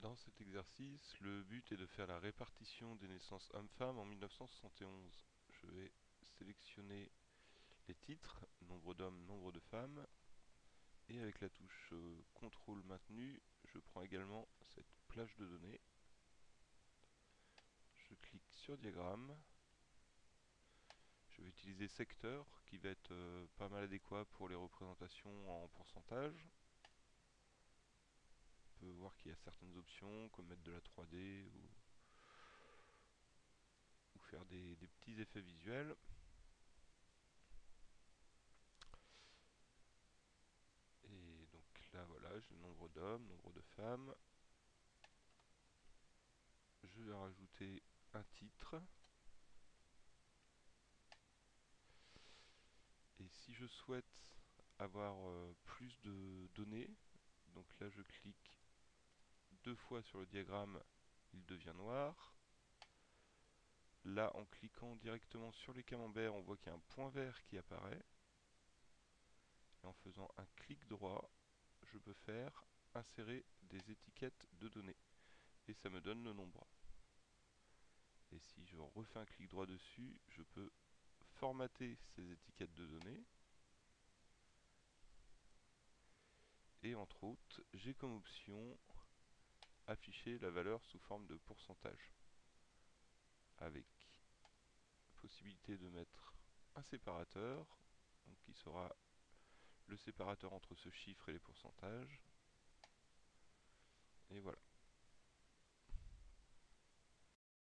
Dans cet exercice, le but est de faire la répartition des naissances hommes-femmes en 1971. Je vais sélectionner les titres, nombre d'hommes, nombre de femmes, et avec la touche euh, contrôle maintenu, je prends également cette plage de données. Je clique sur diagramme. Je vais utiliser secteur, qui va être euh, pas mal adéquat pour les représentations en pourcentage peut voir qu'il y a certaines options, comme mettre de la 3D ou, faire des, petits effets visuels. Et donc là, voilà, j'ai le nombre d'hommes, nombre de femmes. Je vais rajouter un titre. Et si je souhaite avoir euh, plus de données, donc là je clique deux fois sur le diagramme, il devient noir. Là, en cliquant directement sur les camemberts, on voit qu'il y a un point vert qui apparaît. Et en faisant un clic droit, je peux faire insérer des étiquettes de données. Et ça me donne le nombre. Et si je refais un clic droit dessus, je peux formater ces étiquettes de données. Et entre autres, j'ai comme option afficher la valeur sous forme de pourcentage. Avec possibilité de mettre un séparateur, donc qui sera le séparateur entre ce chiffre et les pourcentages. Et voilà.